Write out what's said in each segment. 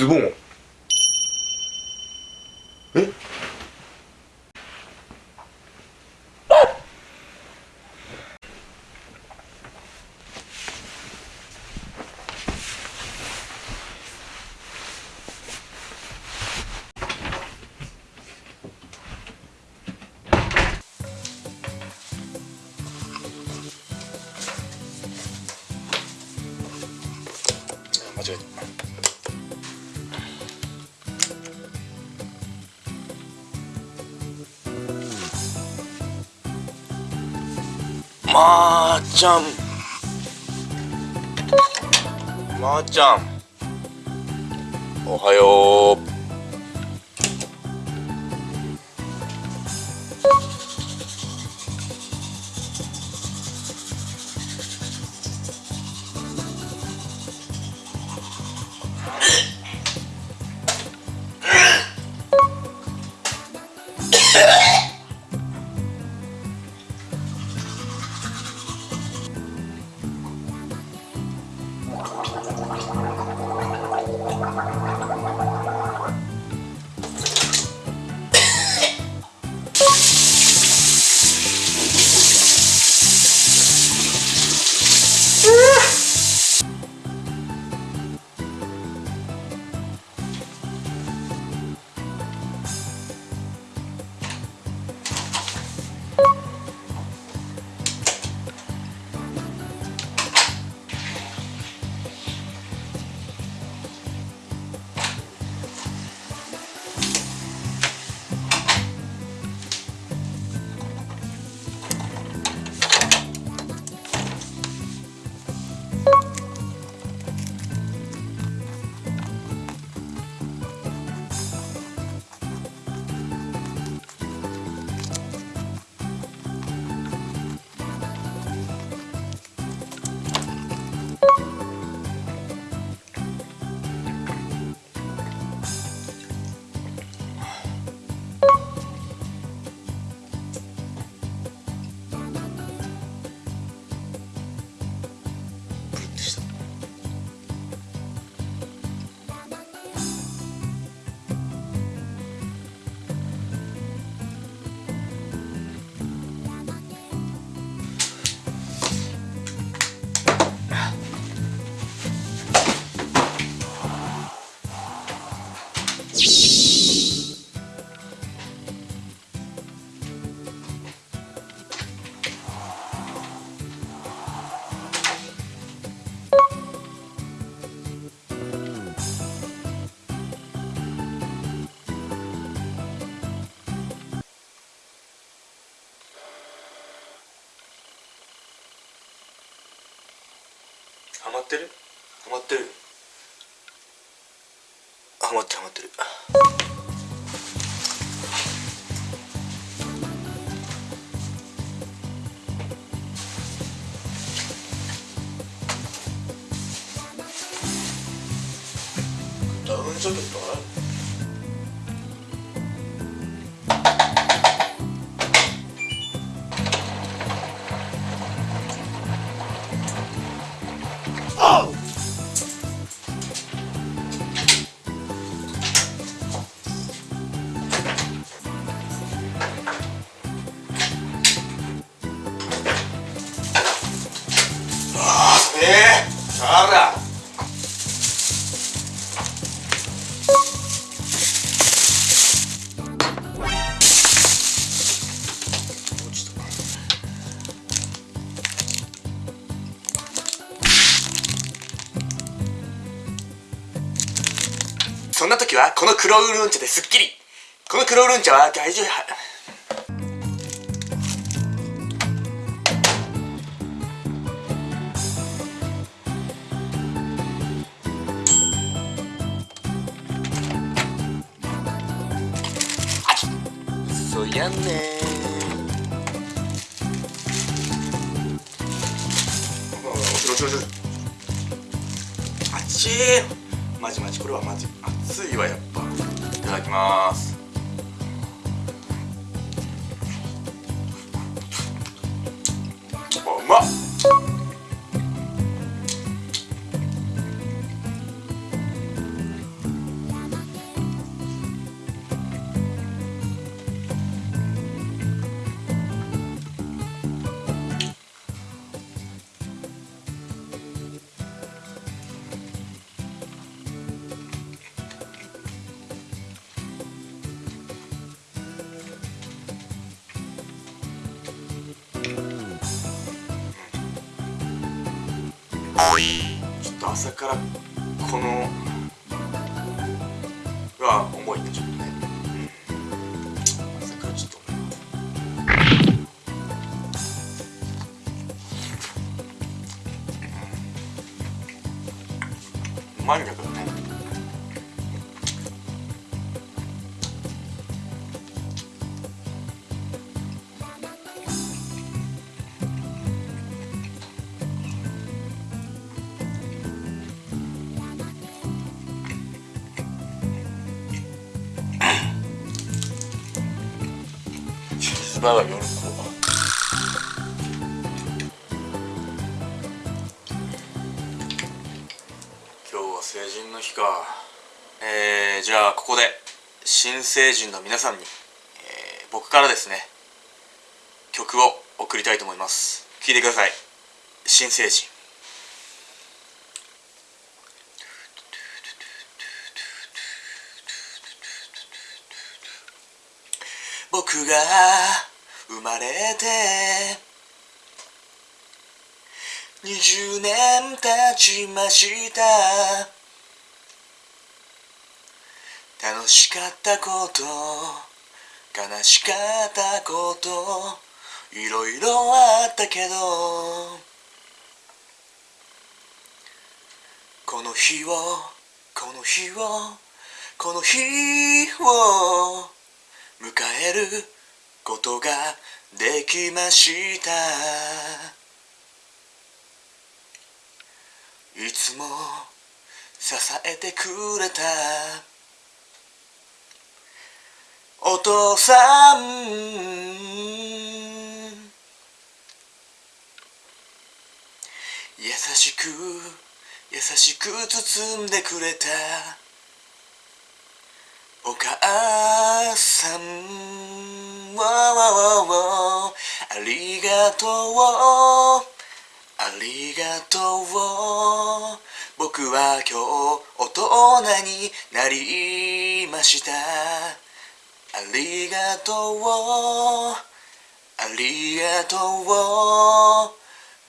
Mais bon, まーちゃん。まーちゃん。おはよう。ハマってる？ハマってるハマってるハマってる。ダウンジャケットある？んな時はこの黒ウーロン茶ですっきり。この黒ウーロン茶は大丈夫。そやね。ちょちょちょあっちまじまじ。これはまじ熱いわやっぱ。いただきます。ちょっと朝からこのは重いねちょっとね、うん、朝からちょっと重いわうまいん。だけどねチーズバーガー夜こう今日は成人の日か。えー、じゃあここで新成人の皆さんに、えー僕からですね曲を送りたいと思います。聴いてください。新成人。僕が生まれて20年経ちました。楽しかったこと悲しかったこといろいろあったけどこの日をこの日をこの日を迎えることができました。いつも支えてくれた。お父さん。優しく優しく包んでくれた。お母さん。ありがとう。ありがとう。僕は今日大人になりました。ありがとう。ありがとう。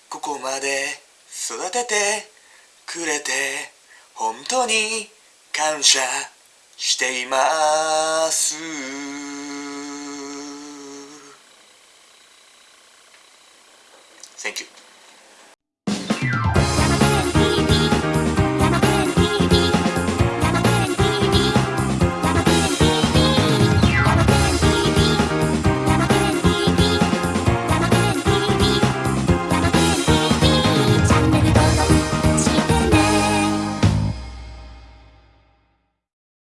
ここまで育ててくれて本当に感謝しています。Thank you